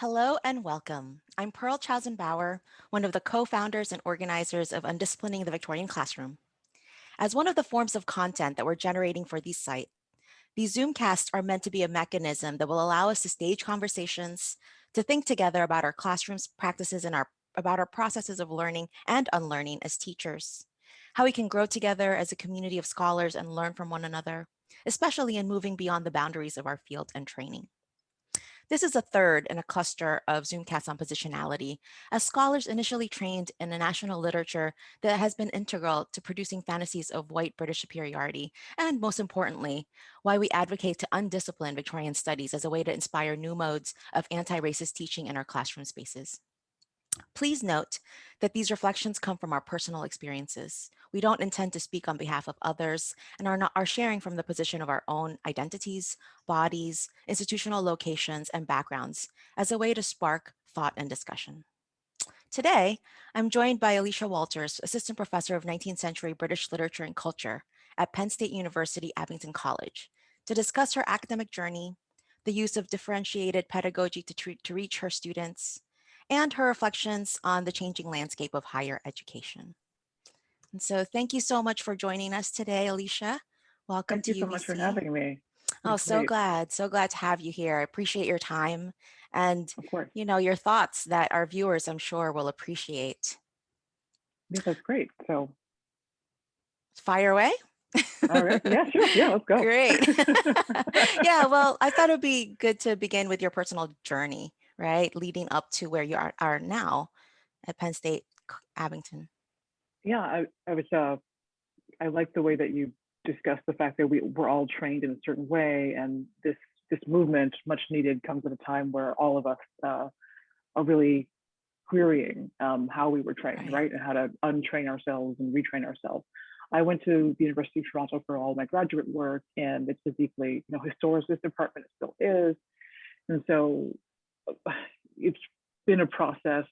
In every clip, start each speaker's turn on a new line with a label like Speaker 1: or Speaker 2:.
Speaker 1: Hello and welcome. I'm Pearl Chaozon-Bauer, one of the co-founders and organizers of Undisciplining the Victorian Classroom. As one of the forms of content that we're generating for these site, these Zoomcasts are meant to be a mechanism that will allow us to stage conversations, to think together about our classrooms practices and our about our processes of learning and unlearning as teachers, how we can grow together as a community of scholars and learn from one another, especially in moving beyond the boundaries of our field and training. This is a third in a cluster of Zoomcasts on positionality, as scholars initially trained in a national literature that has been integral to producing fantasies of white British superiority, and most importantly, why we advocate to undiscipline Victorian studies as a way to inspire new modes of anti-racist teaching in our classroom spaces. Please note that these reflections come from our personal experiences. We don't intend to speak on behalf of others and are, not, are sharing from the position of our own identities, bodies, institutional locations, and backgrounds as a way to spark thought and discussion. Today, I'm joined by Alisha Walters, Assistant Professor of 19th Century British Literature and Culture at Penn State University Abington College, to discuss her academic journey, the use of differentiated pedagogy to, treat, to reach her students, and her reflections on the changing landscape of higher education. And so thank you so much for joining us today, Alisha. Welcome
Speaker 2: thank
Speaker 1: to
Speaker 2: you so
Speaker 1: UVC.
Speaker 2: much for having me.
Speaker 1: Oh, so
Speaker 2: great.
Speaker 1: glad, so glad to have you here. I appreciate your time and, you know, your thoughts that our viewers, I'm sure, will appreciate.
Speaker 2: Yeah, that's great. So
Speaker 1: Fire away.
Speaker 2: all right. Yeah, sure. Yeah, let's go.
Speaker 1: Great. yeah, well, I thought it'd be good to begin with your personal journey right? Leading up to where you are, are now at Penn State Abington.
Speaker 2: Yeah, I, I was, uh, I like the way that you discussed the fact that we, we're all trained in a certain way and this, this movement, much needed, comes at a time where all of us uh, are really querying um, how we were trained, right. right? And how to untrain ourselves and retrain ourselves. I went to the University of Toronto for all my graduate work and it's a deeply, you know, historicist department, it still is. And so it's been a process.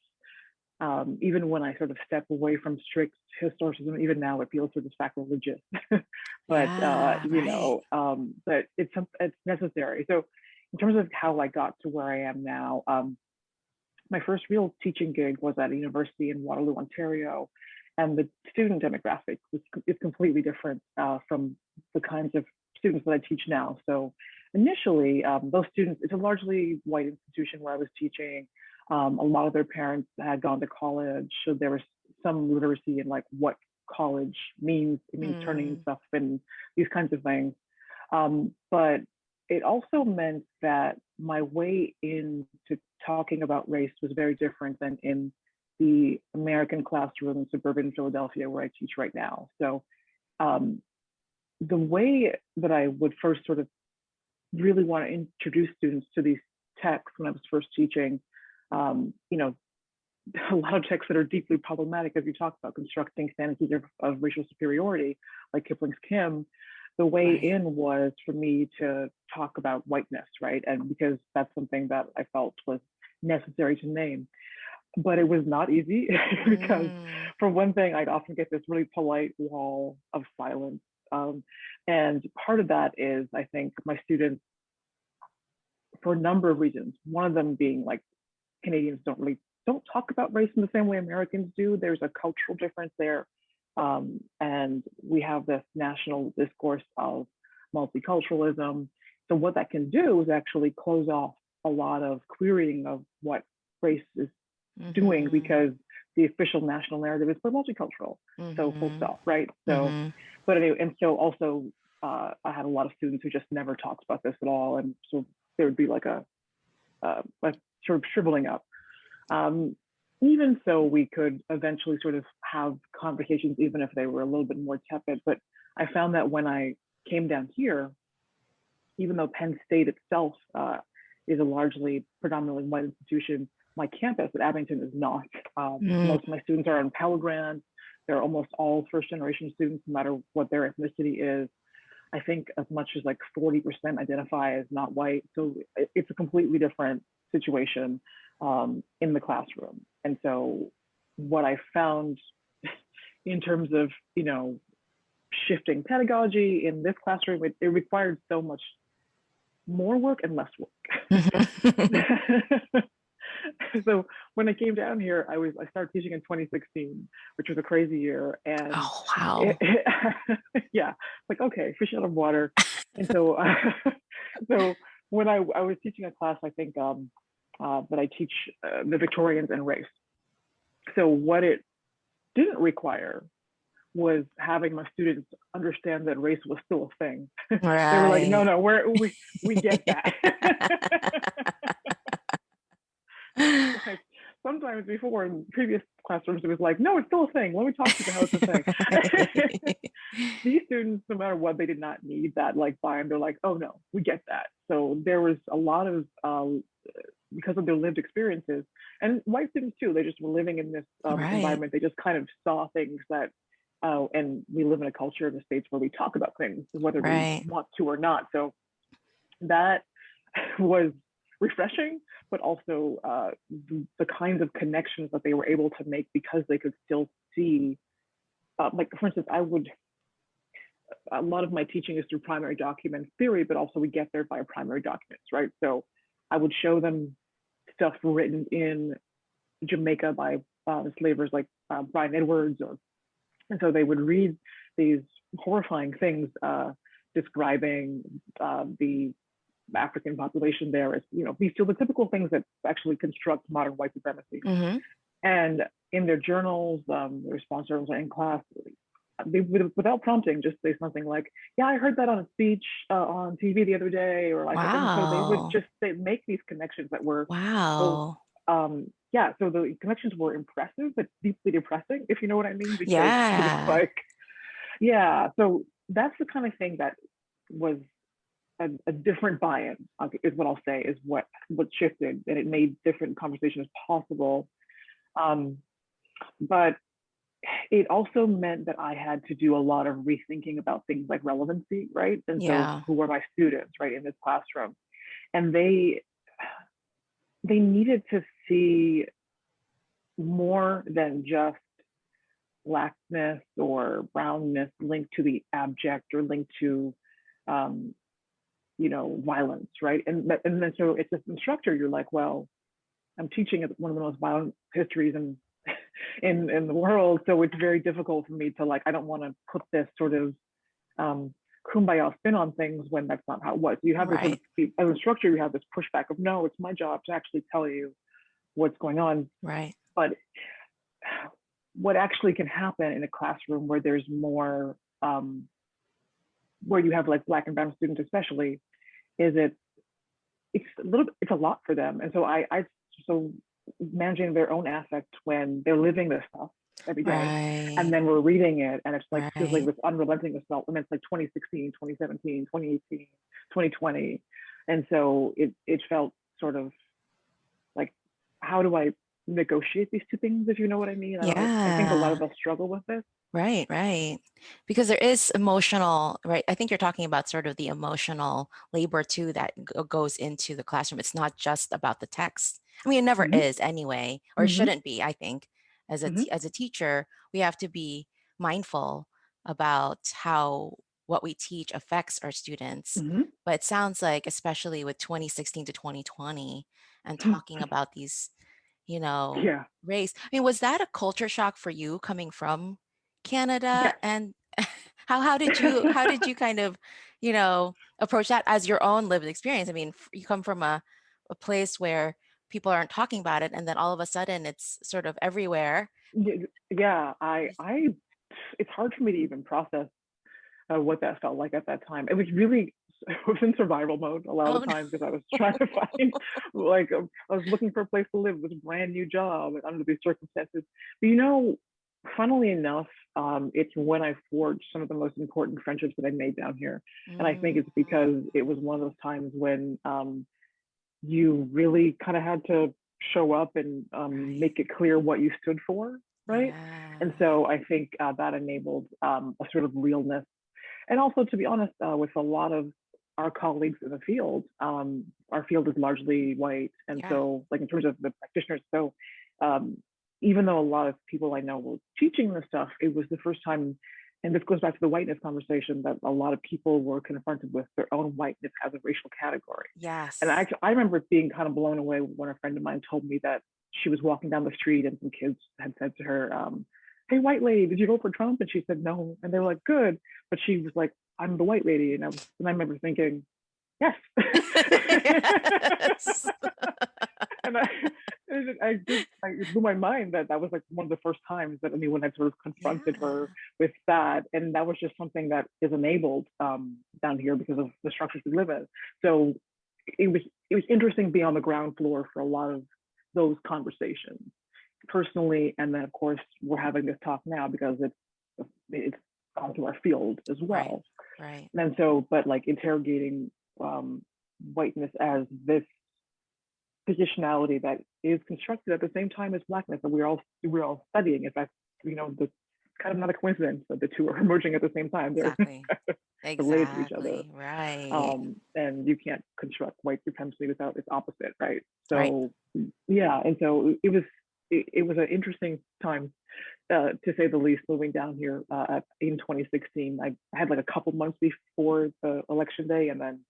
Speaker 2: Um, even when I sort of step away from strict historicism, even now it feels sort of sacrilegious. but yeah, uh, you right. know, um, but it's it's necessary. So in terms of how I got to where I am now, um, my first real teaching gig was at a university in Waterloo, Ontario, and the student demographic was, is completely different uh, from the kinds of students that I teach now. So initially, um, those students, it's a largely white institution where I was teaching. Um, a lot of their parents had gone to college, so there was some literacy in like what college means. It means mm. turning stuff and these kinds of things. Um, but it also meant that my way into talking about race was very different than in the American classroom in suburban Philadelphia where I teach right now. So um, the way that I would first sort of really want to introduce students to these texts when I was first teaching, um, you know, a lot of texts that are deeply problematic, as you talked about, constructing fantasies of, of racial superiority, like Kipling's Kim. The way right. in was for me to talk about whiteness, right? And because that's something that I felt was necessary to name. But it was not easy because, mm. for one thing, I'd often get this really polite wall of silence um, and part of that is, I think, my students, for a number of reasons, one of them being like Canadians don't really don't talk about race in the same way Americans do. There's a cultural difference there. Um, and we have this national discourse of multiculturalism. So what that can do is actually close off a lot of querying of what race is mm -hmm. doing mm-hmm. because the official national narrative is for multicultural. Mm -hmm. So full mm-hmm. stop, right? So, mm -hmm. But anyway, and so also uh, I had a lot of students who just never talked about this at all, and so there would be like a, uh, a sort of shriveling up. Um, even so, we could eventually sort of have conversations, even if they were a little bit more tepid. But I found that when I came down here, even though Penn State itself uh, is a largely predominantly white institution, my campus at Abington is not. Um, mm. Most of my students are on Pell Grant. They're almost all first generation students, no matter what their ethnicity is. I think as much as like 40% identify as not white. So it's a completely different situation um, in the classroom. And so what I found in terms of, you know, shifting pedagogy in this classroom, it, it required so much more work and less work. So when I came down here, I was I started teaching in 2016, which was a crazy year, and
Speaker 1: Oh, wow.
Speaker 2: it- yeah, like okay, fish out of water. And so, uh, so when I I was teaching a class, I think um, uh, that I teach uh, the Victorians and race. So what it didn't require was having my students understand that race was still a thing. Right. They were like, no, no, we're we we get that. Like sometimes before in previous classrooms, it was like, no, it's still a thing. Let me talk to you about how it's a thing. These students, no matter what, they did not need that like buy-in. They're like, oh no, we get that. So there was a lot of um, because of their lived experiences and white students too. They just were living in this um,
Speaker 1: Right.
Speaker 2: environment. They just kind of saw things that. Uh, and we live in a culture in the states where we talk about things whether
Speaker 1: Right.
Speaker 2: we want to or not. So that was refreshing, but also uh, the, the kinds of connections that they were able to make because they could still see. Uh, like for instance, I would. A lot of my teaching is through primary document theory, but also we get there by primary documents, right? So I would show them stuff written in Jamaica by uh, slavers like uh, Bryan Edwards, or and so they would read these horrifying things uh, describing uh, the African population there is, you know, these are the typical things that actually construct modern white supremacy.
Speaker 1: hmm
Speaker 2: And in their journals, um, the response journals in class, they without prompting, just say something like, "Yeah, I heard that on a speech uh, on TV the other day," or like, and so they would just they make these connections that were
Speaker 1: Wow.
Speaker 2: um, yeah. So the connections were impressive, but deeply depressing, if you know what I mean, because
Speaker 1: Yeah.
Speaker 2: like, yeah. So that's the kind of thing that was a, a different buy-in is what I'll say is what what shifted and it made different conversations possible. Um, but it also meant that I had to do a lot of rethinking about things like relevancy, right? And so who were my students, right, in this classroom? And they they needed to see more than just blackness or brownness linked to the abject or linked to um, you know, violence, right? And and then so it's an instructor, you're like, well, I'm teaching one of the most violent histories in in in the world, so it's very difficult for me to like. I don't want to put this sort of um, kumbaya spin on things when that's not how it was. You have this
Speaker 1: Right.
Speaker 2: as an instructor, you have this pushback of no, it's my job to actually tell you what's going on.
Speaker 1: Right.
Speaker 2: But what actually can happen in a classroom where there's more um, where you have like black and brown students especially is it it's a little it's a lot for them. And so i i so managing their own affect when they're living this stuff every day
Speaker 1: Right.
Speaker 2: and then we're reading it and it's like feels like this unrelenting assault and it's like 2016 2017 2018 2020 and so it it felt sort of like how do i negotiate these two things if you know what i mean i, don't, I think a lot of us struggle with this
Speaker 1: Right, right. Because there is emotional, right? I think you're talking about sort of the emotional labor too that goes into the classroom. It's not just about the text. I mean, it never
Speaker 2: hmm
Speaker 1: is anyway, or it
Speaker 2: hmm
Speaker 1: shouldn't be, I think. As a
Speaker 2: hmm
Speaker 1: as a teacher, we have to be mindful about how what we teach affects our students.
Speaker 2: hmm
Speaker 1: But it sounds like, especially with 2016 to 2020 and talking about these, you know,
Speaker 2: yeah
Speaker 1: race. I mean, was that a culture shock for you coming from Canada? And how how did you how did you kind of, you know, approach that as your own lived experience? I mean, you come from a a place where people aren't talking about it, and then all of a sudden it's sort of everywhere.
Speaker 2: Yeah i i it's hard for me to even process uh, what that felt like at that time it was really I was in survival mode a lot
Speaker 1: Oh
Speaker 2: of the time because I was trying to find like um, I was looking for a place to live, a brand new job under these circumstances. But you know, funnily enough, um, it's when I forged some of the most important friendships that I made down here, and I think it's
Speaker 1: Mm,
Speaker 2: because it was one of those times when um, you really kind of had to show up and um, make it clear what you stood for, right? And so I think uh, that enabled um, a sort of realness. And also, to be honest, uh, with a lot of our colleagues in the field, um, our field is largely white. And
Speaker 1: Yeah.
Speaker 2: so, like in terms of the practitioners, so um, even though a lot of people I know were teaching this stuff, it was the first time and this goes back to the whiteness conversation that a lot of people were confronted with their own whiteness as a racial category.
Speaker 1: Yes.
Speaker 2: And I I remember being kind of blown away when a friend of mine told me that she was walking down the street and some kids had said to her, um, "Hey, white lady, did you vote for Trump?" And she said no, and they were like, "Good," but she was like, "I'm the white lady," and I was, and I remember thinking, "Yes."
Speaker 1: yes.
Speaker 2: and I, it, I just, I, it blew my mind that that was like one of the first times that anyone had sort of confronted
Speaker 1: Yeah.
Speaker 2: her with that, and that was just something that is enabled um, down here because of the structures we live in. So it was it was interesting being on the ground floor for a lot of those conversations personally, and then of course we're having this talk now because it's it's gone to our field as well.
Speaker 1: Right.
Speaker 2: And so, but like interrogating um, whiteness as this positionality that is constructed at the same time as blackness that we're all we're all studying. In fact, you know, the kind of not a coincidence that the two are emerging at the same time. They're
Speaker 1: Exactly.
Speaker 2: related to each other.
Speaker 1: Right.
Speaker 2: um, and you can't construct white supremacy without its opposite, right?
Speaker 1: Right.
Speaker 2: So yeah, and so it was it, it was an interesting time uh, to say the least. Moving down here uh, in 2016, I had like a couple months before the election day, and then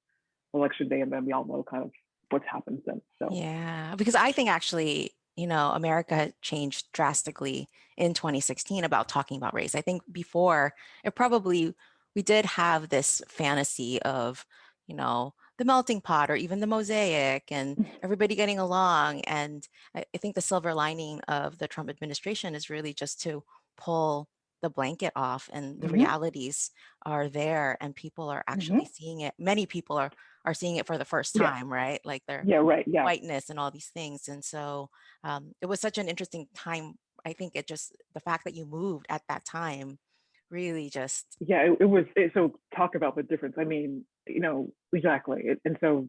Speaker 2: election day, and then we all know kind of what's happened since. So
Speaker 1: Yeah, because I think actually, you know, America changed drastically in 2016 about talking about race. I think before it probably, we did have this fantasy of, you know, the melting pot or even the mosaic and everybody getting along. And I, I think the silver lining of the Trump administration is really just to pull the blanket off and the
Speaker 2: Mhm.
Speaker 1: realities are there and people are actually seeing it. Many people are are seeing it for the first
Speaker 2: Yeah.
Speaker 1: time, right? Like they're
Speaker 2: yeah, right, yeah,
Speaker 1: whiteness and all these things. And so um, it was such an interesting time. I think it just, the fact that you moved at that time really just,
Speaker 2: yeah. It, it was it, so talk about the difference. I mean, you know, exactly. It, and so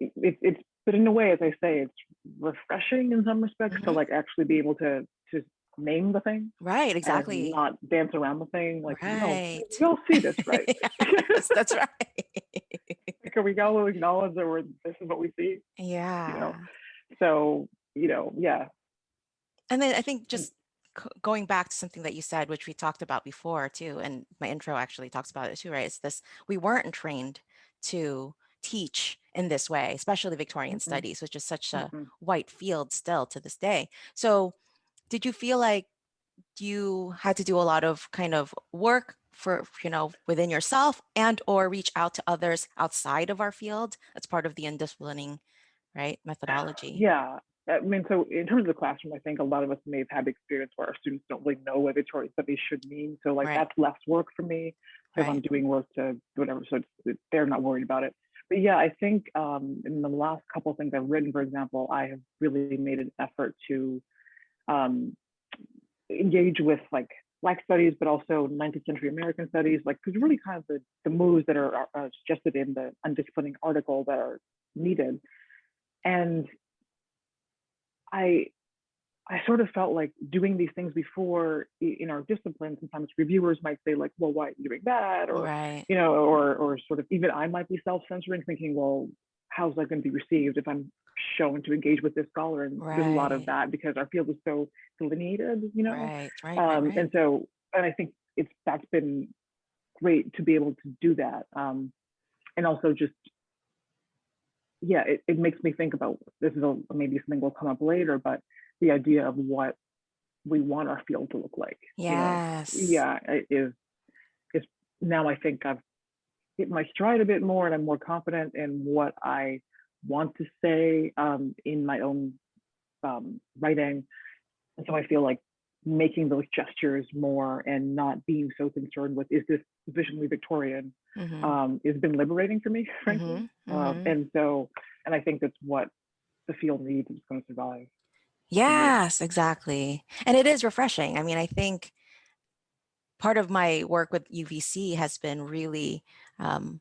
Speaker 2: it, it's but in a way, as I say, it's refreshing in some respects to
Speaker 1: Mhm.
Speaker 2: like actually be able to to name the thing
Speaker 1: right, exactly.
Speaker 2: not dance around the thing. Like,
Speaker 1: Right.
Speaker 2: we all see this, right?
Speaker 1: yes, that's right.
Speaker 2: Can we all acknowledge that we're this is what we see?
Speaker 1: yeah.
Speaker 2: So you know, yeah,
Speaker 1: And then I think just going back to something that you said, which we talked about before too, and my intro actually talks about it too, right? It's this, we weren't trained to teach in this way, especially Victorian
Speaker 2: Mm-mm.
Speaker 1: studies, which is such a
Speaker 2: mhm.
Speaker 1: white field still to this day. So did you feel like you had to do a lot of kind of work for, you know, within yourself and or reach out to others outside of our field That's part of the undisciplining, right, methodology?
Speaker 2: yeah. I mean, so in terms of the classroom, I think a lot of us may have had experience where our students don't really know what Victorian studies should mean. So like
Speaker 1: Right.
Speaker 2: that's less work for me if I'm doing work to whatever. So it's, they're not worried about it. But yeah, I think um, in the last couple of things I've written, for example, I have really made an effort to um, engage with like Black studies, but also 19th century American studies, like because really kind of the, the moves that are, are are suggested in the undisciplining article that are needed. And I I sort of felt like doing these things before in our discipline, sometimes reviewers might say like, well, why are you doing that? Or,
Speaker 1: Right.
Speaker 2: you know, or or sort of even I might be self-censoring, thinking, well, how's that going to be received if I'm shown to engage with this scholar? And there's a lot of that because our field is so delineated, you know.
Speaker 1: Right. Right. Right.
Speaker 2: Um,
Speaker 1: right.
Speaker 2: and so, and I think it's that's been great to be able to do that. Um, and also just, yeah, it, it makes me think about this is a, maybe something will come up later, but the idea of what we want our field to look like. you know?
Speaker 1: Yes.
Speaker 2: Yeah, it is is now I think I've hit my stride a bit more and I'm more confident in what I want to say um, in my own um, writing. And so I feel like making those gestures more and not being so concerned with is this sufficiently Victorian
Speaker 1: Mhm,
Speaker 2: um, has been liberating for me, frankly.
Speaker 1: mhm,
Speaker 2: Um,
Speaker 1: mhm.
Speaker 2: and so, and I think that's what the field needs it's going to survive.
Speaker 1: Yes, exactly. And it is refreshing. I mean, I think part of my work with UVC has been really um,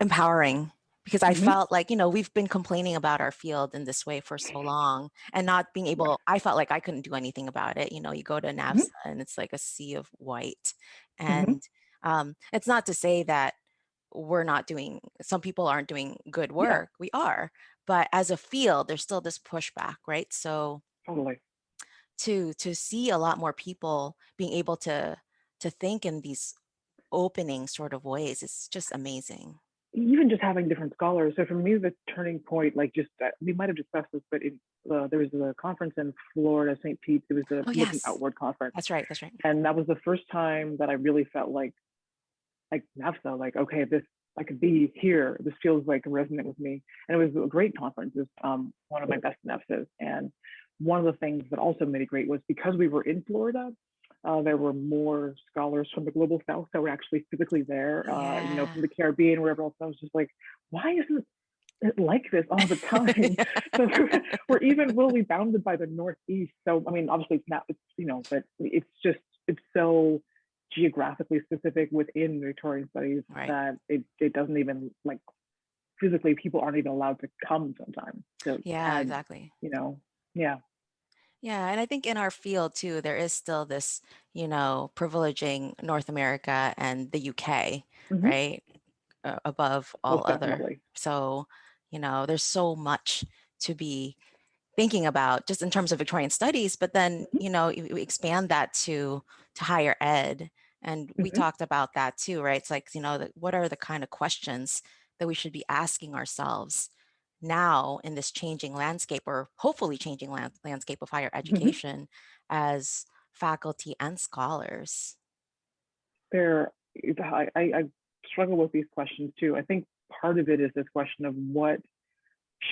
Speaker 1: empowering because I
Speaker 2: Mhm.
Speaker 1: felt like, you know, we've been complaining about our field in this way for so long and not being able, I felt like I couldn't do anything about it. You know, you go to NAVSA and it's like a sea of white.
Speaker 2: Mhm.
Speaker 1: And um, it's not to say that we're not doing, some people aren't doing good
Speaker 2: Yeah,
Speaker 1: work. We are. But as a field, there's still this pushback, right? So
Speaker 2: totally.
Speaker 1: to to see a lot more people being able to to think in these opening sort of ways is just amazing.
Speaker 2: Even just having different scholars. So for me, the turning point, like just uh, we might have discussed this, but it, uh, there was a conference in Florida, St. Pete. It was the
Speaker 1: Oh,
Speaker 2: Looking
Speaker 1: yes.
Speaker 2: Outward conference,
Speaker 1: That's right. That's right.
Speaker 2: and that was the first time that I really felt like, like NAVSA, like okay, this I could be here. This feels like resonant with me, and it was a great conference. It was um, one of my best NAVSAs, and one of the things that also made it great was because we were in Florida. Uh, there were more scholars from the global south that were actually physically there, uh, you know, from the Caribbean, wherever else. I was just like, why isn't it like this all the time? so we're even really bounded by the Northeast. So, I mean, obviously it's not, it's, you know, but it's just, it's so geographically specific within Victorian studies
Speaker 1: Right.
Speaker 2: that it, it doesn't even like physically people aren't even allowed to come sometimes. So,
Speaker 1: Yeah,
Speaker 2: add,
Speaker 1: exactly.
Speaker 2: you know, yeah.
Speaker 1: Yeah, and I think in our field too, there is still this, you know, privileging North America and the UK,
Speaker 2: mhm,
Speaker 1: right? Uh, above all other.
Speaker 2: definitely.
Speaker 1: So, you know, there's so much to be thinking about just in terms of Victorian studies, but then,
Speaker 2: Mhm,
Speaker 1: you know, you you expand that to to higher ed. And we
Speaker 2: mhm,
Speaker 1: talked about that too, right? It's like, you know, that what are the kind of questions that we should be asking ourselves now in this changing landscape or hopefully changing land, landscape of higher
Speaker 2: mhm.
Speaker 1: education as faculty and scholars.
Speaker 2: There, I, I, I struggle with these questions too. I think part of it is this question of what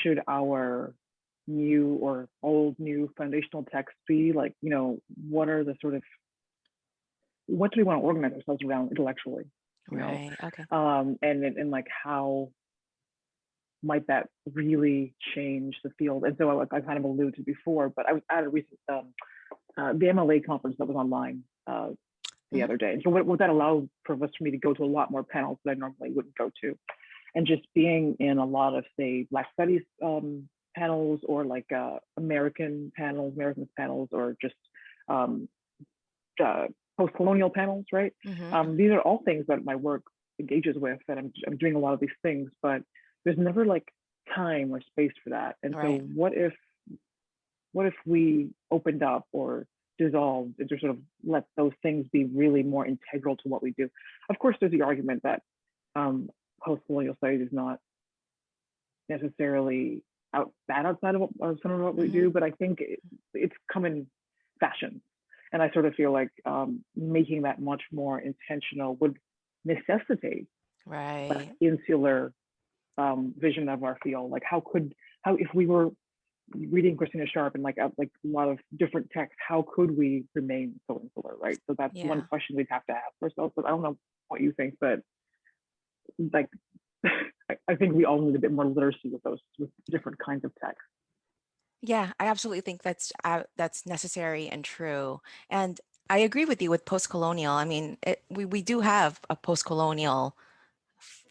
Speaker 2: should our new or old new foundational texts be like you know what are the sort of what do we want to organize ourselves around intellectually you know
Speaker 1: Right. Okay.
Speaker 2: um and and, and like how might that really change the field and so I, I kind of alluded to before but i was at a recent um uh, the mla conference that was online uh the
Speaker 1: Mhm.
Speaker 2: other day and so what, what that allowed for us for me to go to a lot more panels that i normally wouldn't go to and just being in a lot of say black studies um, panels or like uh, american panels american panels or just um, uh, post-colonial panels right um,
Speaker 1: mhm.
Speaker 2: these are all things that my work engages with and I'm, I'm doing a lot of these things but there's never like time or space for that and so what if what if we opened up or dissolved and just sort of let those things be really more integral to what we do of course there's the argument that um, post-colonial studies is not necessarily out bad outside of, what, of some of what we
Speaker 1: Mhm.
Speaker 2: do, but I think it, it's come in fashion. And I sort of feel like um, making that much more intentional would necessitate
Speaker 1: Right.
Speaker 2: insular um, vision of our field. Like how could, how if we were reading Christina Sharpe and like a, like a lot of different texts, how could we remain so insular, right? So that's one question we'd have to ask ourselves. But I don't know what you think, but like I, I think we all need a bit more literacy with those with different kinds of texts.
Speaker 1: Yeah, I absolutely think that's uh, that's necessary and true. And I agree with you with post-colonial. I mean, it, we we do have a post-colonial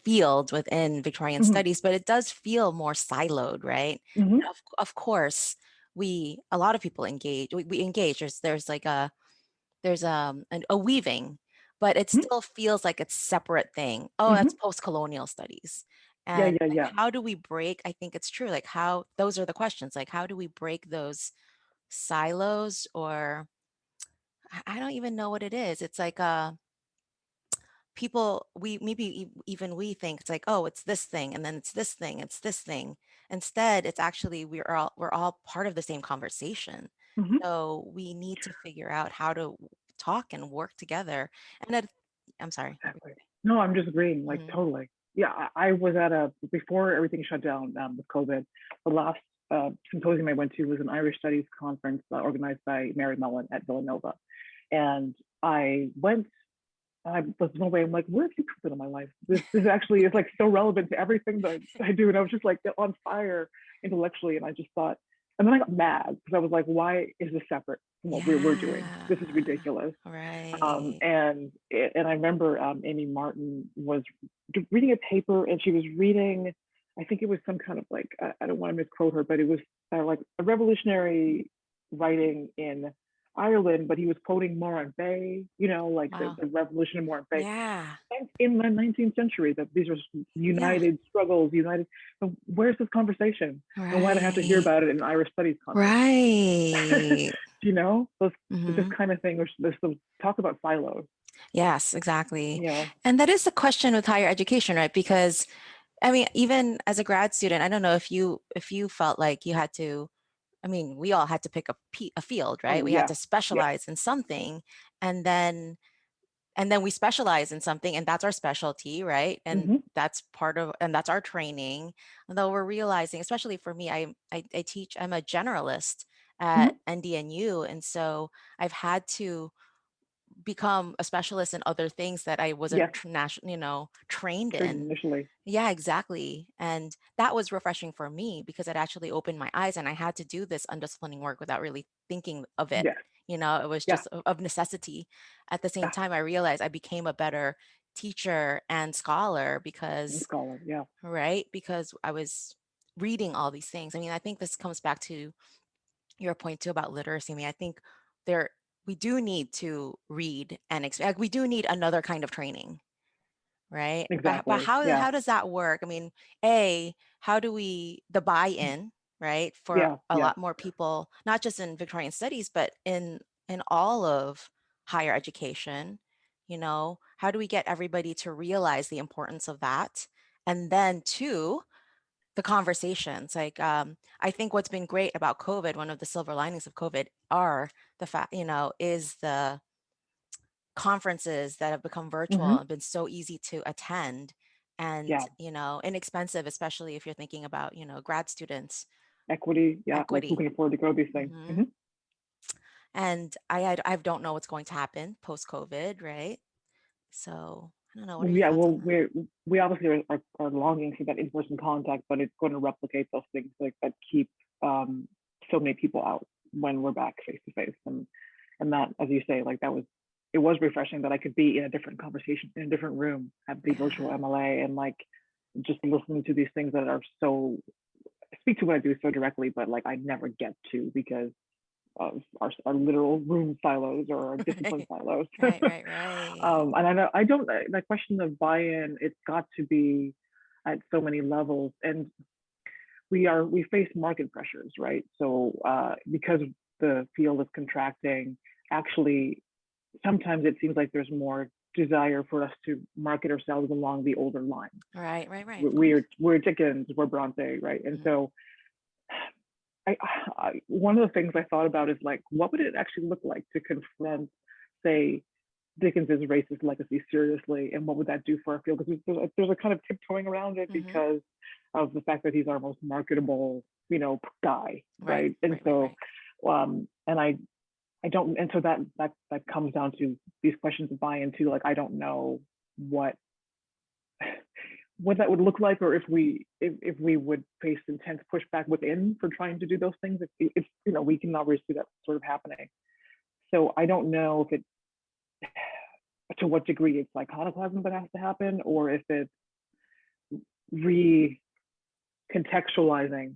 Speaker 1: field within Victorian
Speaker 2: Mhm,
Speaker 1: studies, but it does feel more siloed, right?
Speaker 2: mhm,
Speaker 1: Of of course, we a lot of people engage. We, we engage. There's there's like a there's um an, a weaving, but it
Speaker 2: mhm,
Speaker 1: still feels like it's separate thing. Oh,
Speaker 2: mhm.
Speaker 1: that's post-colonial studies.
Speaker 2: Yeah,
Speaker 1: And
Speaker 2: yeah,
Speaker 1: like
Speaker 2: yeah.
Speaker 1: how do we break? I think it's true. Like how those are the questions. Like how do we break those silos or I don't even know what it is. It's like uh people we maybe even we think it's like oh it's this thing and then it's this thing it's this thing instead it's actually we're all we're all part of the same conversation
Speaker 2: Mhm.
Speaker 1: so we need to figure out how to talk and work together and it, i'm sorry
Speaker 2: Exactly. No, I'm just agreeing, like
Speaker 1: saying?
Speaker 2: totally. Yeah, I, I was at a before everything shut down um, with COVID. The last uh, symposium I went to was an Irish Studies conference uh, organized by Mary Mullen at Villanova, and I went. I was one way. I'm like, where have you come in my life? This this actually is like so relevant to everything that I do, and I was just like on fire intellectually, and I just thought, and then I got mad because I was like, why is this separate from what we're we're doing? This is
Speaker 1: yeah
Speaker 2: ridiculous um,
Speaker 1: right
Speaker 2: and and I remember um, Amy Martin was reading a paper, and she was reading, I think it was some kind of like I, I don't want to misquote her, but it was uh, like a revolutionary writing in Ireland, but he was quoting Morant Bay, you know, like the,
Speaker 1: wow
Speaker 2: the revolution in Morant Bay.
Speaker 1: yeah
Speaker 2: And in the 19th century, that these are
Speaker 1: yeah
Speaker 2: united struggles, united. So where's this conversation? And why do I have to hear about it in Irish studies conference?
Speaker 1: right
Speaker 2: you know, those, it's this
Speaker 1: mm-hmm.
Speaker 2: kind of thing. There's, there's some talk about silos
Speaker 1: Yes, exactly.
Speaker 2: Yeah.
Speaker 1: And that is the question with higher education, right? Because I mean, even as a grad student, I don't know if you if you felt like you had to, I mean, we all had to pick a, a field, right?
Speaker 2: Oh,
Speaker 1: We had
Speaker 2: yeah.
Speaker 1: to
Speaker 2: Yeah.
Speaker 1: specialize in something and then and then we specialize in something and that's our specialty, right? And
Speaker 2: hmm
Speaker 1: that's part of and that's our training. Although we're realizing, especially for me, I I, I teach, I'm a generalist at
Speaker 2: hmm
Speaker 1: NDNU. And so I've had to become a specialist in other things that I wasn't tr- you know, trained in.
Speaker 2: initially.
Speaker 1: Yeah, exactly. And that was refreshing for me because it actually opened my eyes and I had to do this undisciplining work without really thinking of it.
Speaker 2: Yes.
Speaker 1: You know, it was just o- of necessity. At the same
Speaker 2: Yeah.
Speaker 1: time, I realized I became a better teacher and scholar
Speaker 2: And
Speaker 1: because,
Speaker 2: scholar. Yeah.
Speaker 1: right? Because I was reading all these things. I mean, I think this comes back to your point too about literacy. I mean, I think there we do need to read and like we do need another kind of training right? But, but how
Speaker 2: Yeah.
Speaker 1: how does that work? I mean, A, how do we the buy-in, right, for
Speaker 2: Yeah.
Speaker 1: a
Speaker 2: Yeah.
Speaker 1: lot more people, not just in Victorian studies, but in in all of higher education, you know, how do we get everybody to realize the importance of that? And then two, the conversations. Like um, I think what's been great about COVID, one of the silver linings of COVID are the fact, you know, is the conferences that have become virtual
Speaker 2: hmm
Speaker 1: and been so easy to attend and
Speaker 2: Yeah.
Speaker 1: you know inexpensive especially if you're thinking about you know grad students
Speaker 2: Equity. Yeah. Like who can afford to grow these things?
Speaker 1: hmm
Speaker 2: hmm
Speaker 1: and i i I don't know what's going to happen post covid right so i don't know what
Speaker 2: Yeah. Well, we're we obviously are, are, are longing for that in-person contact, but it's going to replicate those things like that keep um, so many people out when we're back face to face, and and that, as you say, like that was it was refreshing that I could be in a different conversation in a different room at the virtual MLA and like just listening to these things that are so speak to what I do so directly, but like I never get to because of our, our literal room silos or our discipline
Speaker 1: right
Speaker 2: silos.
Speaker 1: right right right
Speaker 2: um, and I know I don't uh, the question of buy-in. It's got to be at so many levels, and we are we face market pressures, right? So uh, because the field is contracting, actually, sometimes it seems like there's more desire for us to market ourselves along the older line.
Speaker 1: right right right
Speaker 2: We, we're we're Dickens, we're Bronte, right? And
Speaker 1: Mhm.
Speaker 2: so I, I one of the things I thought about is like, what would it actually look like to confront, say, Dickens's racist legacy seriously, and what would that do for our field? Because there's, a- there's a kind of tiptoeing around it
Speaker 1: Mhm.
Speaker 2: because of the fact that he's our most marketable, you know, guy,
Speaker 1: right
Speaker 2: right? And
Speaker 1: right right
Speaker 2: so, um, and I, I don't, and so that that that comes down to these questions of buy-in too. Like, I don't know what what that would look like or if we if, if we would face intense pushback within for trying to do those things if, if you know we can already see that sort of happening so i don't know if it to what degree it's iconoclasm that has to happen or if it's re-contextualizing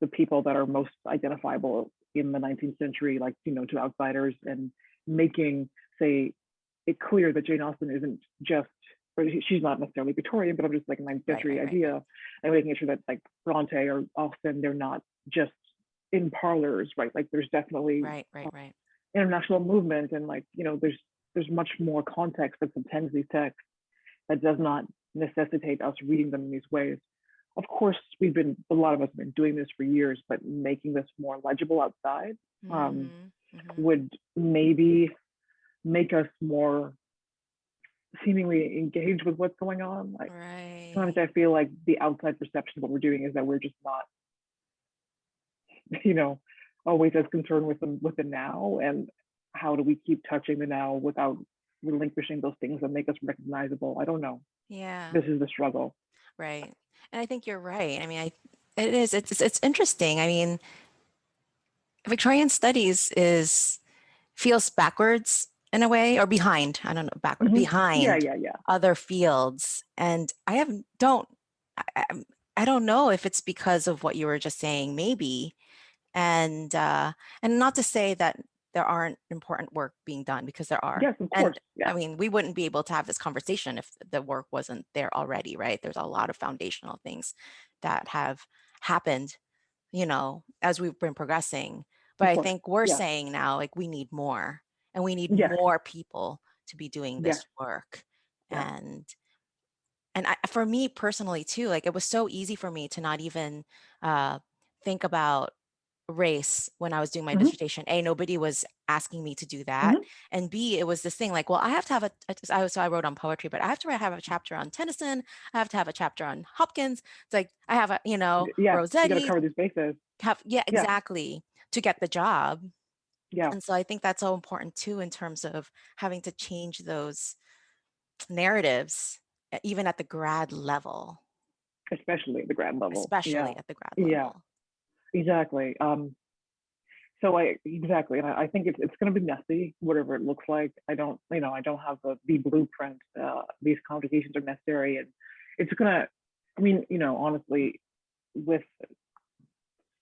Speaker 2: the people that are most identifiable in the 19th century like you know to outsiders and making say it clear that jane austen isn't just or she's not necessarily Victorian, but I'm just like a 19th
Speaker 1: right
Speaker 2: century
Speaker 1: right right
Speaker 2: idea, and making sure that like Bronte or Austen, they're not just in parlors, right? Like there's definitely
Speaker 1: right right right
Speaker 2: international movement, and like you know, there's there's much more context that subtends these texts that does not necessitate us reading them in these ways. Of course, we've been a lot of us have been doing this for years, but making this more legible outside um,
Speaker 1: hmm hmm
Speaker 2: would maybe make us more seemingly engaged with what's going on. Like sometimes I feel like the outside perception of what we're doing is that we're just not, you know, always as concerned with the with the now and how do we keep touching the now without relinquishing those things that make us recognizable. I don't know.
Speaker 1: yeah
Speaker 2: This is the struggle.
Speaker 1: Right. And I think you're right. I mean, I it is it's it's interesting. I mean, Victorian studies is feels backwards in a way or behind. I don't know, backward
Speaker 2: Mhm. Yeah,
Speaker 1: behind
Speaker 2: yeah, yeah.
Speaker 1: other fields. And I have don't I, I I don't know if it's because of what you were just saying, maybe. And uh and not to say that there aren't important work being done because there are.
Speaker 2: Yes, of
Speaker 1: And.
Speaker 2: Yeah,
Speaker 1: I mean, we wouldn't be able to have this conversation if the work wasn't there already, right? There's a lot of foundational things that have happened, you know, as we've been progressing. But I think we're
Speaker 2: Yeah.
Speaker 1: saying now, like, we need more and we need
Speaker 2: Yes.
Speaker 1: more people to be doing
Speaker 2: Yeah,
Speaker 1: this work.
Speaker 2: yeah.
Speaker 1: And and I, for me personally too, like it was so easy for me to not even uh, think about race when I was doing my
Speaker 2: Mhm,
Speaker 1: dissertation. A, nobody was asking me to do that.
Speaker 2: mhm.
Speaker 1: And B, it was this thing like, well, I have to have a, I was, so I wrote on poetry, but I have to have a chapter on Tennyson. I have to have a chapter on Hopkins. It's like, I have a, you know,
Speaker 2: Yeah, you gotta cover these bases.
Speaker 1: have, yeah,
Speaker 2: Yeah,
Speaker 1: exactly, to get the job.
Speaker 2: yeah,
Speaker 1: And so I think that's so important too, in terms of having to change those narratives, even at the grad level,
Speaker 2: especially at the grad level. Yeah,
Speaker 1: especially at the grad level. yeah.
Speaker 2: Exactly. Um, so I exactly, and I, I think it's it's gonna be messy, whatever it looks like. I don't, you know, I don't have the the blueprint. Uh, these conversations are necessary, and it's gonna. I mean, you know, honestly, with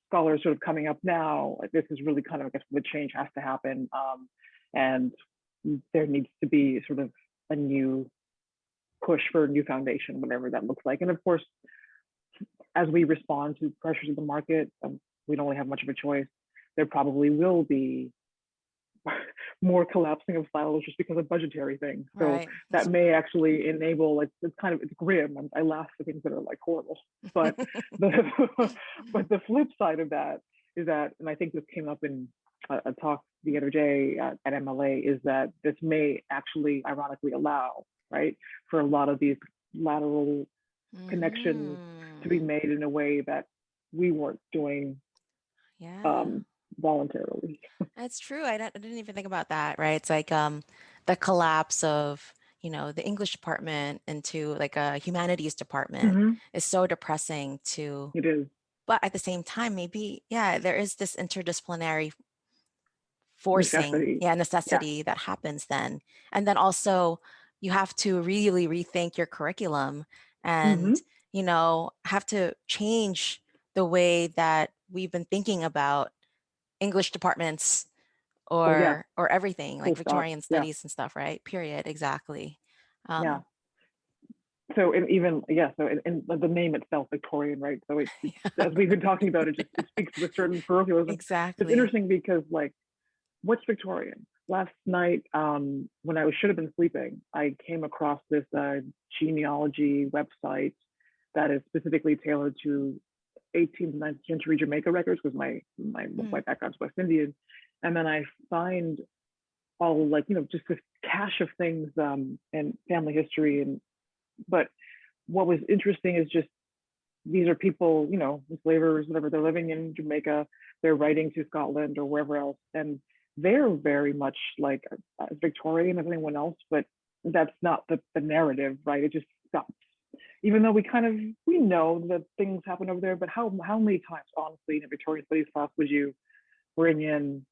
Speaker 2: scholars sort of coming up now, this is really kind of, I guess, the change has to happen, um, and there needs to be sort of a new push for a new foundation, whatever that looks like. And of course, as we respond to pressures of the market, um, we don't really have much of a choice. There probably will be more collapsing of silos just because of budgetary things. So
Speaker 1: Right.
Speaker 2: that may actually enable like it's kind of it's grim. and I laugh at things that are like horrible, but the but the flip side of that is that, and I think this came up in a, a talk the other day at, at MLA, is that this may actually ironically allow right for a lot of these lateral connections to be made in a way that we weren't doing
Speaker 1: Yeah.
Speaker 2: um, voluntarily.
Speaker 1: That's true. I, I didn't even think about that, right? It's like um the collapse of, you know, the English department into like a humanities department
Speaker 2: Mhm.
Speaker 1: is so depressing to,
Speaker 2: It is.
Speaker 1: but at the same time, maybe, yeah, there is this interdisciplinary forcing,
Speaker 2: Necessity.
Speaker 1: yeah, necessity that happens then. And then also you have to really rethink your curriculum and,
Speaker 2: Mhm.
Speaker 1: you know, have to change the way that we've been thinking about English departments
Speaker 2: Oh yeah,
Speaker 1: or or everything like
Speaker 2: full.
Speaker 1: Victorian
Speaker 2: Yeah,
Speaker 1: studies and stuff, right? Period. Exactly.
Speaker 2: yeah.
Speaker 1: Um,
Speaker 2: So and even yeah, so and, the name itself, Victorian, right? So it, it as we've been talking about, it just it speaks to a certain parochialism.
Speaker 1: Exactly.
Speaker 2: It's interesting because like, what's Victorian? Last night, um, when I was should have been sleeping, I came across this uh, genealogy website that is specifically tailored to 18th, and 19th century Jamaica records because my my
Speaker 1: Mm,
Speaker 2: my background's West Indian, and then I find all like you know just this cache of things um, and family history and but what was interesting is just these are people you know enslavers whatever they're living in Jamaica they're writing to Scotland or wherever else and they're very much like uh, Victorian as anyone else but that's not the, the narrative right it just stops even though we kind of we know that things happen over there but how how many times honestly in a Victorian studies class would you bring in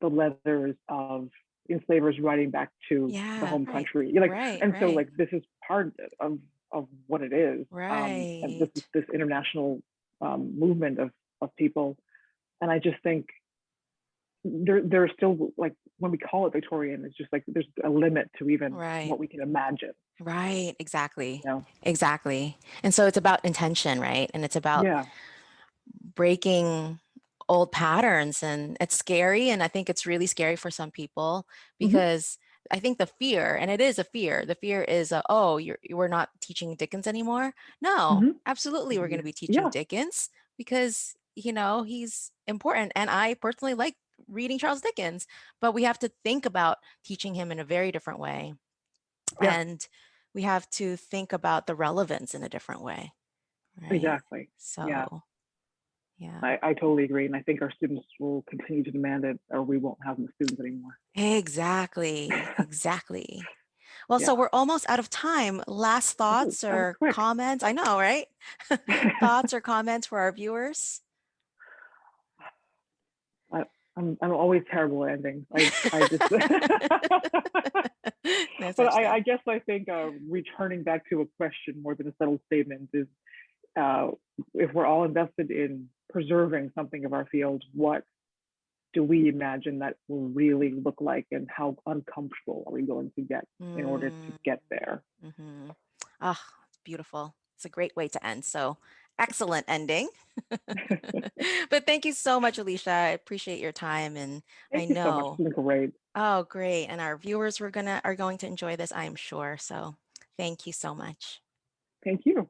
Speaker 2: the letters of enslavers writing back to the home
Speaker 1: Right.
Speaker 2: country. You're like,
Speaker 1: Right.
Speaker 2: and so like this is part of of what it is. Um, and this this international um, movement of of people. And I just think there there's still like when we call it Victorian, it's just like there's a limit to even
Speaker 1: Right.
Speaker 2: what we can imagine.
Speaker 1: Right. Exactly.
Speaker 2: You know?
Speaker 1: Exactly. And so it's about intention, right? And it's about
Speaker 2: Yeah.
Speaker 1: breaking old patterns and it's scary and i think it's really scary for some people
Speaker 2: hmm
Speaker 1: because i think the fear and it is a fear the fear is uh, oh you're we're not teaching dickens anymore no
Speaker 2: hmm
Speaker 1: absolutely we're going to be teaching
Speaker 2: Yeah.
Speaker 1: dickens because you know he's important and i personally like reading charles dickens but we have to think about teaching him in a very different way
Speaker 2: Yeah.
Speaker 1: and we have to think about the relevance in a different way right
Speaker 2: Exactly.
Speaker 1: So yeah
Speaker 2: I, I totally agree. And I think our students will continue to demand it or we won't have them as students anymore.
Speaker 1: Exactly, exactly. Well,
Speaker 2: Yeah.
Speaker 1: so we're almost out of time. Last thoughts
Speaker 2: was
Speaker 1: or
Speaker 2: quick.
Speaker 1: comments? I know, right? Thoughts or comments for our viewers?
Speaker 2: I'm I'm always terrible at endings. I I just
Speaker 1: No
Speaker 2: but I, I guess I think uh, returning back to a question more than a settled statement is uh, if we're all invested in preserving something of our field, what do we imagine that will really look like and how uncomfortable are we going to get in order to
Speaker 1: Mm,
Speaker 2: get there?
Speaker 1: mhm. Ah, it's beautiful. It's a great way to end. So excellent ending. but thank you so much, Alisha. I appreciate your time and I
Speaker 2: Thank so much.
Speaker 1: know.
Speaker 2: It's great.
Speaker 1: Oh, great. And our viewers were gonna are going to enjoy this, I'm sure. So thank you so much.
Speaker 2: Thank you.